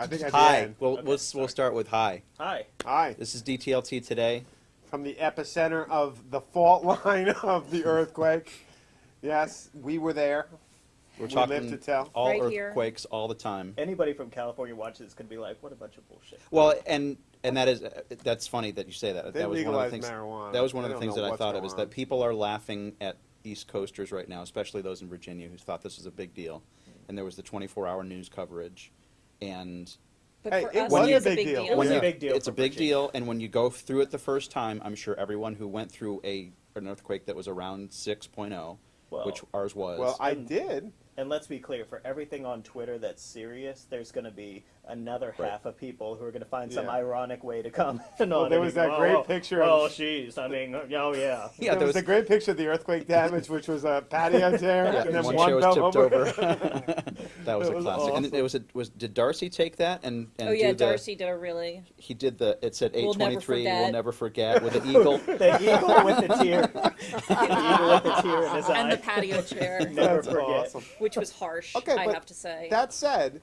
I think at the Hi. end. We'll, Okay, we'll, sorry. we'll start with hi. Hi. Hi. This is DTLT today. From the epicenter of the fault line of the earthquake. Yes, we were there. We're We talking live to tell. all Right here. earthquakes all the time. Anybody from California watches this could be like, what a bunch of bullshit. Well, and and that is uh, that's funny that you say that. They that was one of the things. marijuana. That was one They of the things that I thought of going is that people are laughing at East Coasters right now, especially those in Virginia who thought this was a big deal, and there was the 24-hour news coverage, and But Hey, for it us, was a big big deal. deal. It was Yeah. a big deal. it's a big Virginia. deal. And when you go through it the first time, I'm sure everyone who went through a an earthquake that was around 6.0, Well, which ours was. Well, I did. And let's be clear, for everything on Twitter that's serious, there's going to be another Right. half of people who are going to find some ironic way to comment on Well, there it. was that Oh, great oh, picture Oh, jeez. I mean, oh, yeah. yeah, there, there was, a great picture of the earthquake damage, which was a patio chair, Yeah, and then one one, chair was tipped over. over. that was It a was classic. And it was a, was did Darcy take that and, and Oh yeah, do the, Darcy did a really. he did the it said We'll never 823 we'll never forget with an eagle. The eagle with the tear. the eagle with the tear in his eye. And eye. the patio chair, Never That's forget. awesome. Which was harsh, Okay, I but have to say. That said,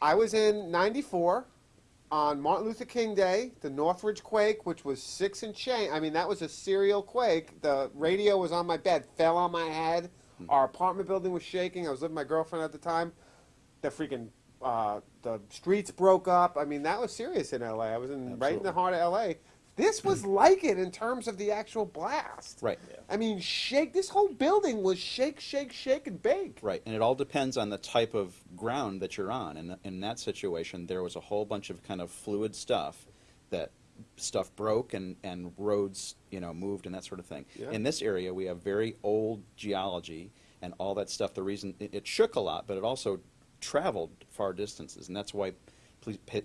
I was in '94 on Martin Luther King Day, the Northridge quake, which was six and change. I mean, that was a serial quake. The radio was on my bed, fell on my head. Our apartment building was shaking. I was living with my girlfriend at the time. The freaking uh, the streets broke up. I mean, that was serious in LA. I was in right in the heart of LA. This was hmm. like it in terms of the actual blast. Right. I mean, shake. This whole building was shake, shake, shake, and bake. Right, and it all depends on the type of ground that you're on. And in that situation, there was a whole bunch of kind of fluid stuff that stuff broke and, and roads, you know, moved and that sort of thing. Yeah. In this area, we have very old geology and all that stuff. The reason it, it shook a lot, but it also traveled far distances, and that's why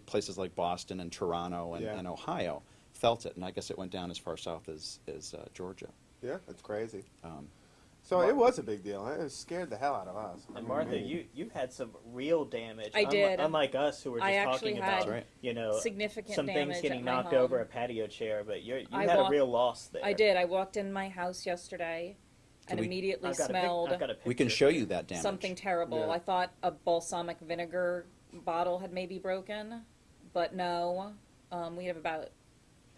places like Boston and Toronto and, Yeah. and Ohio felt it. And I guess it went down as far south as, as uh, Georgia. Yeah, that's crazy. Um, So Mar- it was a big deal. It scared the hell out of us. And Martha, you you had some real damage. I did. Unlike us, who were just I talking about, Right. you know, significant some things getting knocked home. over a patio chair, but you you I had a real loss there. I did. I walked in my house yesterday and we- immediately I've got a pic- smelled I've got a we can show you that damage. something terrible. Yeah. I thought a balsamic vinegar bottle had maybe broken, but no. Um, we have about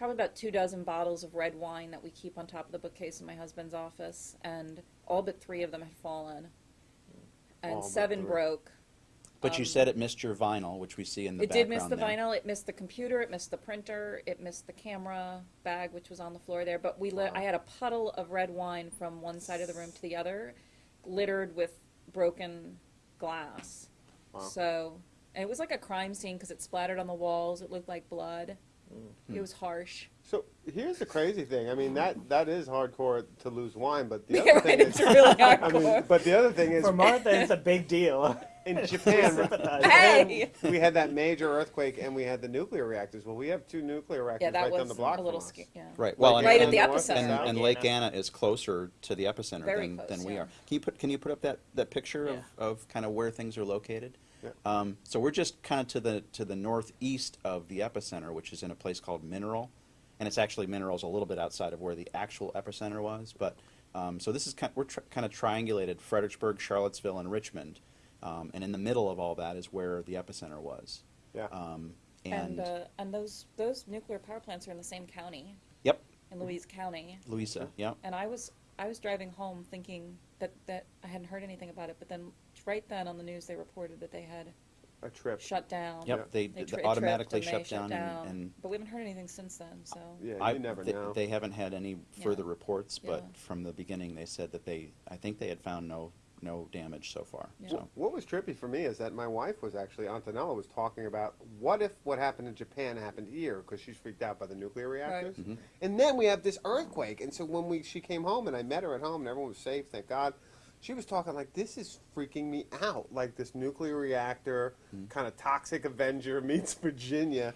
probably about two dozen bottles of red wine that we keep on top of the bookcase in my husband's office, and all but three of them had fallen, and All but seven three. broke. But you Um, said it missed your vinyl, which we see in the it did miss the there. vinyl. It missed the computer. It missed the printer. It missed the camera bag, which was on the floor there. But we, li- I had a puddle of red wine from one side of the room to the other, littered with broken glass. Wow. So, and it was like a crime scene because it splattered on the walls. It looked like blood. It was harsh. So here's the crazy thing. I mean, that that is hardcore to lose wine, but the other right, thing is, really I hardcore. mean, but the other thing is, For Martha, it's a big deal. in Japan, Sympathize. Hey! we had that major earthquake, and we had the nuclear reactors. Well, we have two nuclear reactors yeah, that right down was the block a little from us. scary. Yeah. Right. Well, Like and, Right at and, the epicenter. and and, and Lake Anna is closer to the epicenter Very than, close, than we yeah. are. Can you put Can you put up that, that picture Yeah. of, of kind of where things are located? Yeah. Um, so we're just kind of to the to the northeast of the epicenter, which is in a place called Mineral, and it's actually Mineral's a little bit outside of where the actual epicenter was. But um, so this is kind we're tr- kind of triangulated Fredericksburg, Charlottesville, and Richmond, um, and in the middle of all that is where the epicenter was. Yeah. Um, And and uh, and those those nuclear power plants are in the same county, yep, in Louise County. Louisa. Yep. And I was I was driving home thinking that that I hadn't heard anything about it, but then right then on the news they reported that they had A trip. shut down. Yep. Yeah. They, They they tri- it automatically tripped shut and they down, and, and but we haven't heard anything since then. So Yeah, I- you never they, know. They haven't had any further Yeah. reports, but Yeah. from the beginning, they said that they, I think they had found no, no damage so far. Yeah. So, What was trippy for me is that my wife was actually Antonella was talking about what if what happened in Japan happened here because she's freaked out by the nuclear reactors, Mhm. and then we have this earthquake, and so when we she came home and I met her at home and everyone was safe, thank God. She was talking like this is freaking me out, like this nuclear reactor Mm-hmm. kind of toxic Avenger meets Virginia.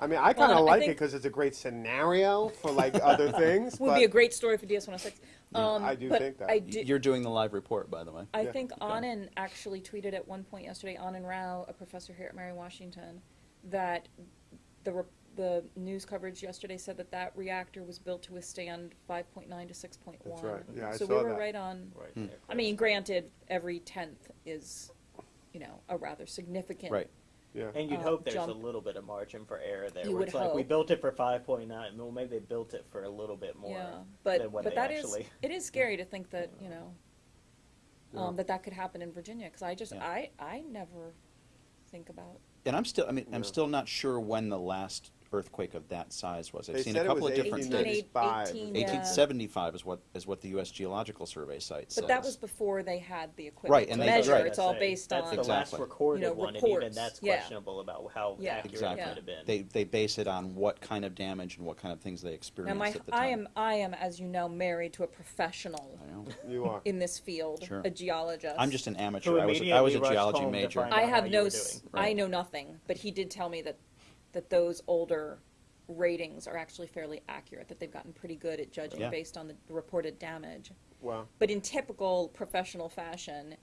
I mean, I kind of Well, like it because it's a great scenario for like other things. would but be a great story for DS 106. Um, I do but think that. I Y- did, you're doing the live report, by the way. I Yeah. think Anand actually tweeted at one point yesterday, Anand Rao, a professor here at Mary Washington, that the re- the news coverage yesterday said that that reactor was built to withstand 5.9 to 6.1. That's right. Yeah, I so saw we were that. right on. Right Hmm. there. I mean, granted, every tenth is you know, a rather significant. Right. Yeah. And you'd uh, hope there's jump. a little bit of margin for error there. You where would it's like we built it for 5.9. Well, maybe they built it for a little bit more Yeah, but than what but they that is actually. it is scary to think that you know Yeah. um, that that could happen in Virginia because I just Yeah. I I never think about And I'm still, I mean, I'm still not sure when the last earthquake of that size was. I've They seen said a it couple was of different 1890. dates. 1895. 18, yeah. 1875 is what is what the U.S. Geological Survey site says. But that was before they had the equipment Right, to and they- measure. right. It's all Say, based that's on the last Exactly. recorded You know, one, and even reports. that's Yeah. questionable about how Yeah. accurate Exactly. it could have been. They they base it on what kind of damage and what kind of things they Now, experienced my at the time. I am I am as you know married to a professional I know. You are. in this field, Sure. a geologist. I'm just an Who amateur. I was I was a rushed geology home to major. find I out how have you no were s- doing. I Right. know nothing, but he did tell me that that those older ratings are actually fairly accurate. That they've gotten pretty good at judging Yeah. based on the reported damage. Wow. But in typical professional fashion,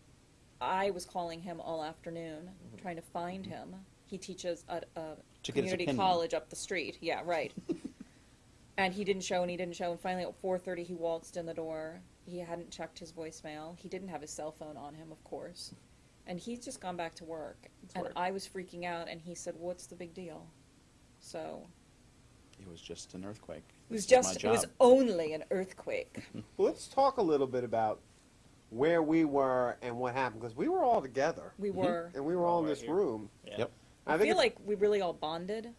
I was calling him all afternoon, Mm-hmm. trying to find him. He teaches at a To get his community opinion. college up the street. Yeah, right. and he didn't show, and he didn't show. And finally, at four thirty, he waltzed in the door. He hadn't checked his voicemail. He didn't have his cell phone on him, of course. And he's just gone back to work. and work. I was freaking out, and he said, "What's the big deal?" So It was just an earthquake. it was This is my just it was job. only an earthquake. Let's talk a little bit about where we were and what happened because we were all together We mm-hmm. were. and we were all in Right this here. room. Yeah. Yep. I, think feel it's- like we really all bonded.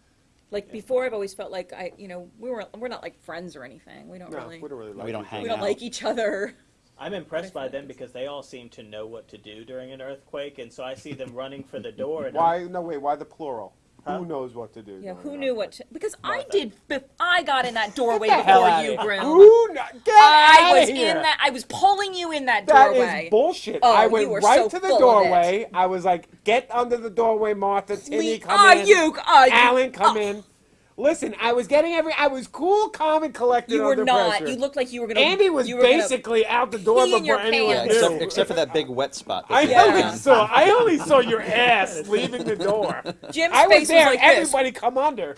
Like before, I've always felt like I, you know, we were we're not like friends or anything. We don't no, really we don't really like We don't each hang we don't out. like each other. I'm impressed by them because they all seem to know what to do during an earthquake, and so I see them running for the door. And Why? No, wait. Why the plural? Huh? Who knows what to do? Yeah, who knew what? To, because I did. Bef- I got in that doorway the before you, here. Groom. Who? kno- Get I outta was here. in that. I was pulling you in that That doorway. is bullshit. Oh, I went right so to the doorway. I was like, "Get under the doorway, Martha. Timmy, We come are in. you? Are you? Alan, come Oh, in." Listen, I was getting every. I was cool, calm, and collected You were under not. pressure. You looked like you were gonna. Andy was you were gonna- basically out the door before anyone Yeah, knew. except, except for that big wet spot. I you Yeah. only had. saw. I only saw your ass leaving the door. Jim's I was face there. was like this. Everybody, come under.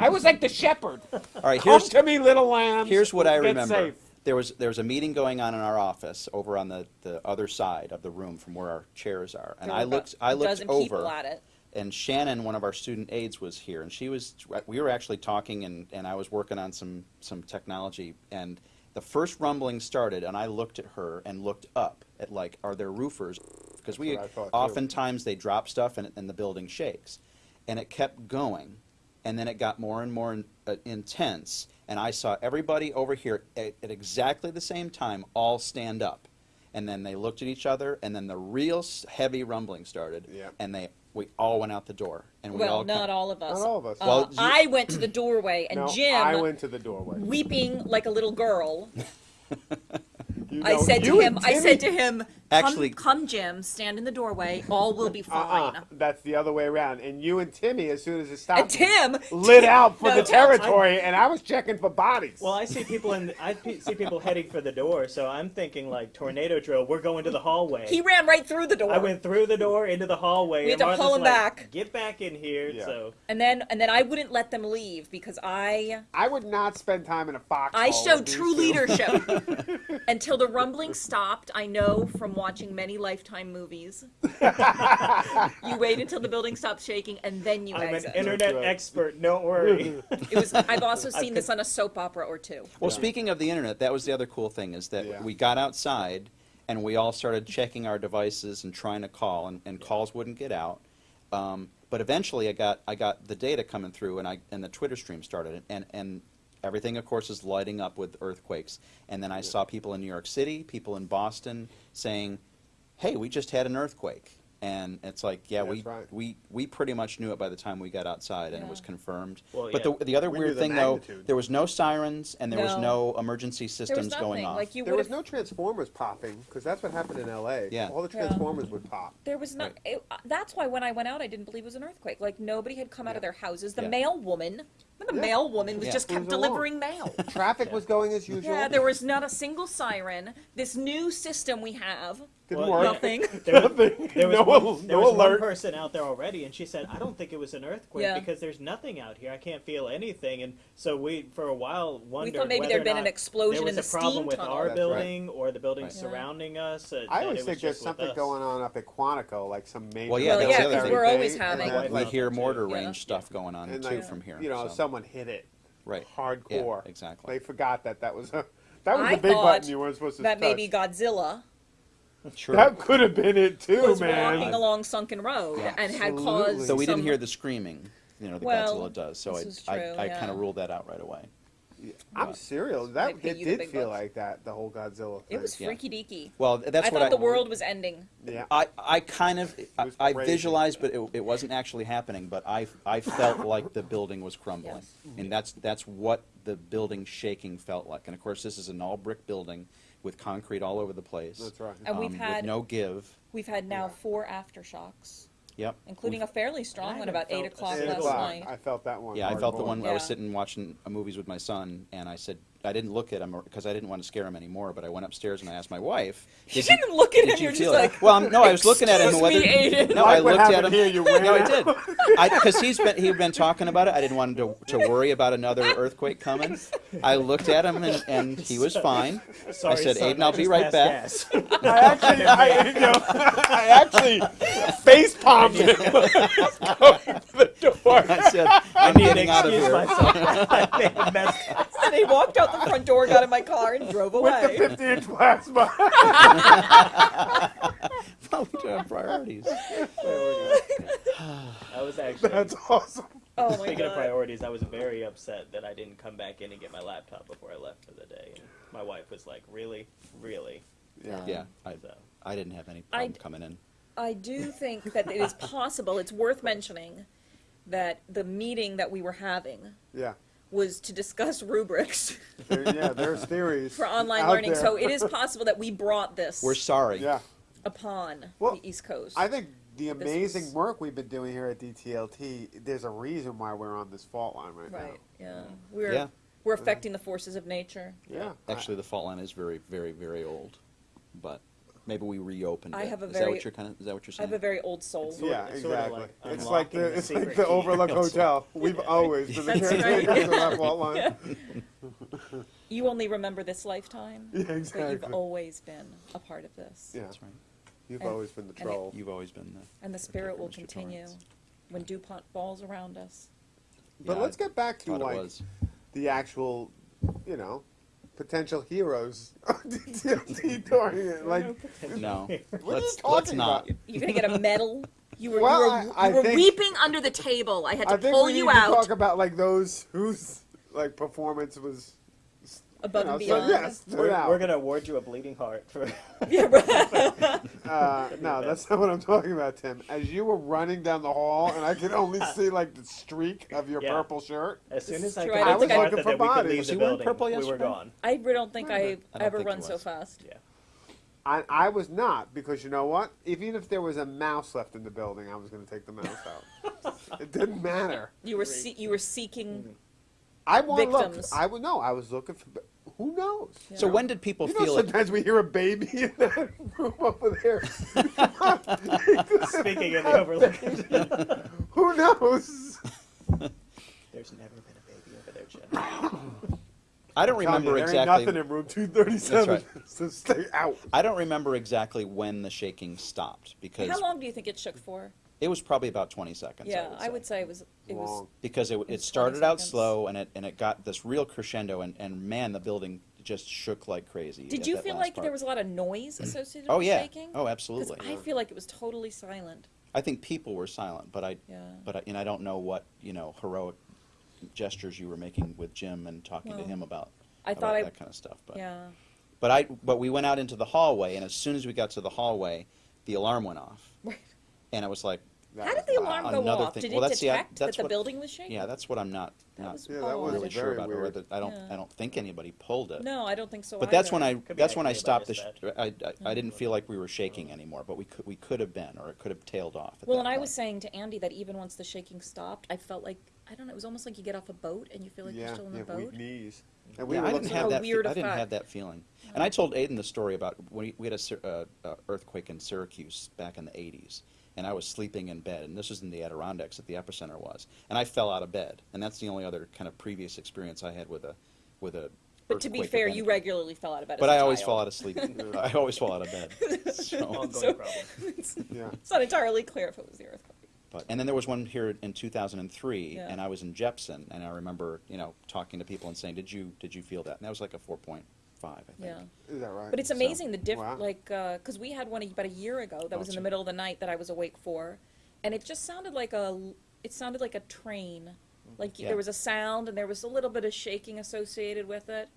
I was like the shepherd. All right, Come here's to me, little lambs. here's what I remember. safe. There was there was a meeting going on in our office over on the, the other side of the room from where our chairs are, and There I looked I looked over. people at it. And Shannon, one of our student aides, was here, and she was. We were actually talking, and, and I was working on some some technology, and the first rumbling started, and I looked at her and looked up at like, are there roofers? Because we thought, too. oftentimes they drop stuff and, and the building shakes, and it kept going, and then it got more and more in, uh, intense, and I saw everybody over here at, at exactly the same time all stand up. And then they looked at each other, and then the real s- heavy rumbling started, Yep. and they we all went out the door, and we Well, all not come- all of us. Not all of us. Uh, Well, you- I went to the doorway, and no, Jim, I went to the doorway. weeping like a little girl, You I know, said to you him, and I said Timmy- to him, come, Actually- come, Jim, stand in the doorway. All will be uh-uh, fine. Uh-uh, that's the other way around. And you and Timmy, as soon as it stopped, And Tim lit out for No, the Tim- territory, and I was checking for bodies. Well, I see people in. I see people heading for the door, so I'm thinking like tornado drill. We're going to the hallway. He ran right through the door. I went through the door into the hallway. We had and to Martha's pull him like, back. Get back in here. Yeah. So and then and then I wouldn't let them leave because I I would not spend time in a fox. I showed true leadership until the rumbling stopped. I know from watching many Lifetime movies. you wait until the building stops shaking and then you I'm an internet right. expert. Don't worry. it was. I've also seen this on a soap opera or two. Well, speaking of the internet, that was the other cool thing is that Yeah. we got outside and we all started checking our devices and trying to call, and, and calls wouldn't get out. Um, but eventually, I got I got the data coming through, and I and the Twitter stream started, and and everything, of course, is lighting up with earthquakes. And then I saw people in New York City, people in Boston, saying, "Hey, we just had an earthquake." And it's like, yeah, That's we, right. we we pretty much knew it by the time we got outside, and it was confirmed. Well, but yeah. the, the other We weird the thing, though, there was no sirens and there was No. no emergency There was systems nothing. going off. Like you There was no transformers popping because that's what happened in L.A. Yeah. all the Yeah. transformers would pop. There was not. It, uh, that's why when I went out, I didn't believe it was an earthquake. Like nobody had come out of their houses. The Yeah. Mail woman, the Yeah. mail woman was Yeah. just kept Moving along. delivering mail. Traffic was going as usual. yeah, there was not a single siren. This new system we have Didn't Well, work. Nothing. There was, Nothing. there was, no one, al- there no was one alert. person out there already, and she said, "I don't think it was an earthquake Yeah. because there's nothing out here. I can't feel anything." And so we, for a while, wondered We thought maybe whether there'd or been an not explosion there was in the a problem steam with tunnel. our That's right. building or the buildings Right. surrounding us. Uh, I that always it was think there's just with something us. going on up at Quantico, like some major. Well, yeah, Well, that's the military thing. we're always having- and My that, wife We hear mortar Yeah. range stuff going on and too like, from here. You know, so. Someone hit it right. hardcore. Yeah, exactly. They forgot that that was a that was I the big button you weren't supposed to That touch. maybe Godzilla Sure. That could have been it too, was man. walking along Sunken Road Yeah. and had caused. So we didn't hear the screaming, you know, the Well, Godzilla does. So this I, is I, true, I yeah. kind of ruled that out right away. I'm serious. That it did feel bucks. like that. The whole Godzilla. Thing. It was Yeah. freaky deaky. Well, that's I what thought I. the world was ending. Yeah. I, I kind of I, I visualized, but it, it wasn't actually happening. But I I felt like the building was crumbling, Yes. and that's that's what the building shaking felt like. And of course, this is an all brick building with concrete all over the place. That's right. And we've um, had- with no give. We've had now four aftershocks, Yep. including We've- a fairly strong one about eight o'clock Eight last o'clock. night. I felt that one. Yeah, I felt the hardcore. one. I was Yeah. sitting watching uh, movies with my son, and I said I didn't look at him because I didn't want to scare him anymore. But I went upstairs and I asked my wife. You "Did didn't look at did him. you You're just feel it?" like, well, I'm- no, I was looking at him. "Excuse Whether, me, Aiden." No, I looked at him. here, you no, I did. Because he's been he'd been talking about it. I didn't want him to, to worry about another earthquake coming. I looked at him and, and he was fine. Sorry, said, son, "Aiden, I'll be right back." I actually, I, you know, I actually face palmed him. Going to the door. I said, I "I'm need to getting out of excuse here." myself. I made a mess. and he walked out the front door, got in my car, and drove away. With the away. 50 inch plasma. well, we do have priorities. that was actually. That's awesome. Oh my Speaking of priorities, I was very upset that I didn't come back in and get my laptop before I left for the day. And my wife was like, "Really, really?" Yeah. Yeah, I, So I didn't have any I- problem coming in. I do think that it is possible. It's worth mentioning that the meeting that we were having Yeah. Was to discuss rubrics There, yeah, there's theories. for online learning. there. So it is possible that we brought this We're sorry. Yeah. upon Well, the East Coast. I think the amazing was- work we've been doing here at DTLT, there's a reason why we're on this fault line right, now. right. Yeah. We're Yeah. we're affecting the forces of nature. now. Yeah. Actually, the fault line is very, very, very old, but maybe we reopened I it. have a is that what you're kind of? Is that what you're I have a very old soul. Sort yeah, of- it's sort of exactly. like it's like the the it's like the. Overlook Hotel. We've Yeah. always been the That's caretakers of that fault line. You only remember this lifetime, Yeah, but you've always been a part of this. Yeah, That's right. you've And- always been the and it- troll. You've always been the. And the spirit will Mr. continue Torrance. when DuPont falls around us. But Yeah, let's get back to thought like was. the actual, you know, potential heroes during it. Like, No. what are you let's talking let's not. about? You're gonna get a medal. You were, Well, you were, I- I you were think- weeping under the table. I had to I think pull we you need to out talk about like those whose like performance was above you know, and so, beyond. yes, we're, out. we're gonna award you a bleeding heart for. Yeah, right. Uh, no, that's not what I'm talking about, Tim. As you were running down the hall, and I could only see like the streak of your Yeah. purple shirt. As soon This as is I true. I could don't get think I- the Looking for that we could bodies. leave Was the he wearing building, purple we were yesterday? gone. I really don't think Wait a I minute. I don't ever think run so fast. Yeah. I, I was not because you know what? Even if there was a mouse left in the building, I was going to take the mouse out. it didn't matter. You were see, you were seeking. I want look. I would no. I was looking for. Who knows? So when did people You know, feel it? sometimes we hear a baby in that room over there. Speaking of the overlook, Who knows? there's never been a baby over there, Jim. I don't Telling you, remember there exactly. ain't nothing in room 237. So stay out. I don't remember exactly when the shaking stopped because How long do you think it shook for? It was probably about 20 seconds. yeah, I would, say. it was. It was. Because it, it started out seconds. slow and it and it got this real crescendo and, and man the building just shook like crazy. Did you feel like part. there was a lot of noise mm-hmm. associated Oh with yeah. shaking? Oh 'Cause absolutely. I feel like it was totally silent. I think people were silent, but I Yeah. but I, and I don't know what you know heroic gestures you were making with Jim and talking Well, to him about I about thought I. that kind of stuff. But Yeah. but I but we went out into the hallway and as soon as we got to the hallway, the alarm went off, Right. And I was like, How did the loud. alarm go Another off? thing- Did well, it that's the- detect that's that the what- building was shaking? yeah, that's what I'm not That not was Yeah, that was odd. really sure very about. Or weird. whether, I don't Yeah. I don't think anybody pulled it. No, I don't think so. But that's when I. Could be that's when I activated by stopped the. Sh- dispatch. I, I, I didn't feel like we were shaking anymore, but we could we could have been, or it could have tailed off. At Well, that and I point. was saying to Andy that even once the shaking stopped, I felt like I don't know. It was almost like you get off a boat and you feel like you're still in the weak boat. knees. And we yeah, were I looking didn't at- have A that. fe- weird I didn't effect. have that feeling. And I told Aiden the story about when we, we had a Syr- uh, uh, earthquake in Syracuse back in the '80s, and I was sleeping in bed, and this was in the Adirondacks that the epicenter was, and I fell out of bed, and that's the only other kind of previous experience I had with a with a. But to be fair, any you regularly fell out of bed. But as a I always child. fall out of sleep. I always fall out of bed. So, So- it's, Yeah. it's not entirely clear if it was the earthquake. but and then there was one here in 2003, Yeah. and I was in Jepson, and I remember you know talking to people and saying, "Did you did you feel that?" And that was like a 4.5, I think. Yeah. Is that right? But it's So- amazing the diff Wow. like uh, because we had one about a year ago that was in the gee. middle of the night that I was awake for, and it just sounded like a it sounded like a train, mm-hmm. like Yeah. there was a sound and there was a little bit of shaking associated with it,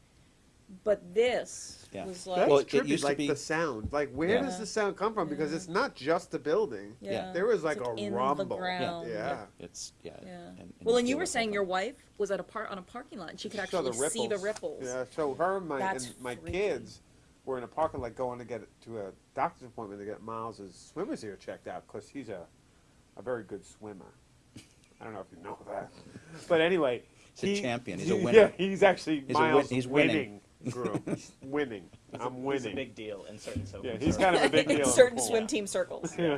but this Yeah. was That's like Well, it trippy, used to like be- the sound. Like, where Yeah. does the sound come from? Because Yeah. it's not just the building. yeah, There was like It's a in rumble. the ground. Yeah. It's yeah. Yeah. and- well, and you were saying your wife was at a part on a parking lot, and she could Saw actually see the ripples. Yeah, so her and my That's and my freaky. kids were in a parking lot going to get to a doctor's appointment to get Miles's swimmer's ear checked out because he's a a very good swimmer. I don't know if you know that, but anyway, He's a champion. He's a winner. Yeah, winner. he's actually He's a win- Miles he's winning. winning. Groom. He's winning. It's a- I'm a winning. big deal in certain so yeah, he's kind of a big deal. in Certain pool. swim team circles. Yeah.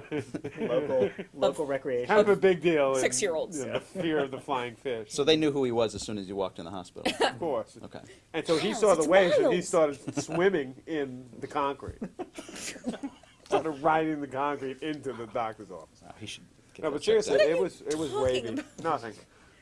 local local recreation. Kind of a big deal. Six-year-olds. you know, the fear of the flying fish. So they knew who he was as soon as you walked in the hospital. of course. Okay. And so he Miles, saw the it's waves and he started swimming in the concrete. started riding the concrete into the doctor's office. Wow, he should. Get No, but seriously, it was it was wavy. about? Nothing.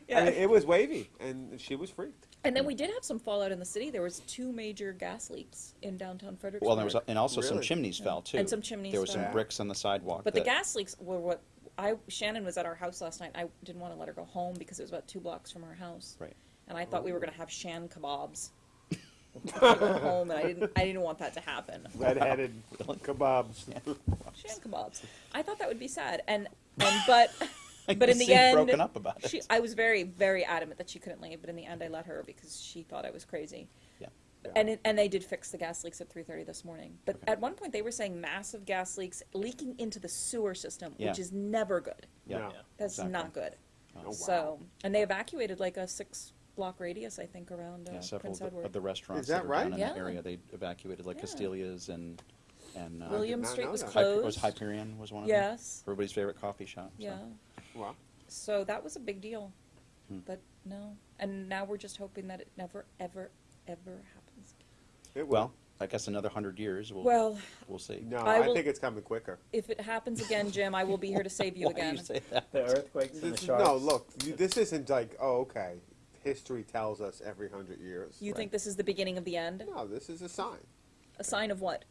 Yeah. I mean, it was wavy, and she was freaked. And then hmm. we did have some fallout in the city. There was two major gas leaks in downtown Fredericksburg. Well, there was, and also some Really? chimneys fell too. And some chimneys There was some fell. bricks on the sidewalk. But the that- gas leaks were what I Shannon was at our house last night. I didn't want to let her go home because it was about two blocks from her house. Right. And I thought we were going to have Shan kebabs. Go home, and I didn't. I didn't want that to happen. Red-headed kebabs. Shan kebabs. I thought that would be sad, and and but I but in the end, broken up about it. she. I was very very adamant that she couldn't leave, but in the end, I let her because she thought I was crazy. Yeah. Yeah. And it, and they did fix the gas leaks at 3:30 this morning. But Okay. at one point, they were saying massive gas leaks leaking into the sewer system, Yeah. which is never good. Yeah. No. Yeah. That's Exactly. not good. Oh, wow. So, and they evacuated like a six block radius, I think, around uh, yeah, several Prince of the, Edward. of the restaurants Is that were right? down in that Yeah. area. They evacuated like Yeah. Castiglia's and and uh, William Street was that. Hy- closed. was Hyperion was one of them. Yes. Everybody's favorite coffee shop. so. Yeah. Wow. So that was a big deal. Hmm. But no. And now we're just hoping that it never, ever, ever happens. It will. Well, I guess another hundred years. We'll, Well, we'll see. no, I I, will- think it's coming quicker. if it happens again, Jim, I will be here to save you Why again. you say that? The earthquakes and the sharks. no, look, you- this isn't like, oh, okay. History tells us every hundred years. You Right. think this is the beginning of the end? No, this is a sign. A sign of what?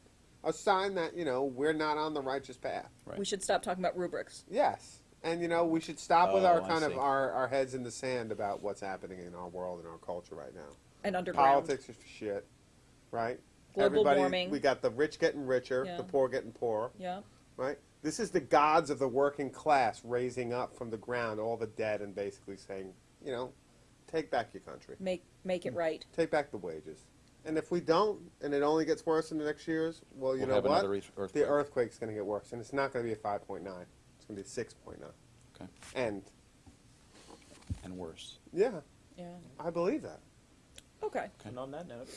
A sign that you know we're not on the righteous path. Right. We should stop talking about rubrics. Yes, and you know we should stop with our Oh, I kind of our, our heads in the sand about what's happening in our world and our culture right now. And underground. Politics is shit, right? Global Everybody, warming. We got the rich getting richer, Yeah. the poor getting poorer, Yeah. right? This is the gods of the working class raising up from the ground all the dead and basically saying, you know, take back your country, Make make it right. take back the wages. And if we don't, and it only gets worse in the next years, well, you We'll know have what? another earthquake. The earthquake's going to get worse, and it's not going to be a 5.9. It's going to be a 6.9. Okay. And And worse. yeah, Yeah. I believe that. Okay. And on that note,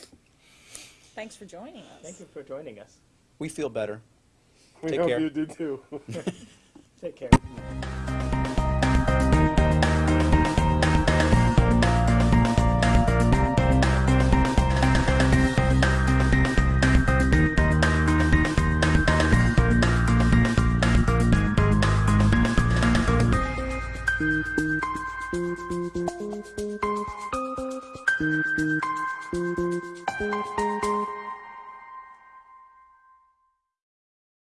Thanks for joining us. thank you for joining us. We feel better. We Take hope care. you do too. Take care.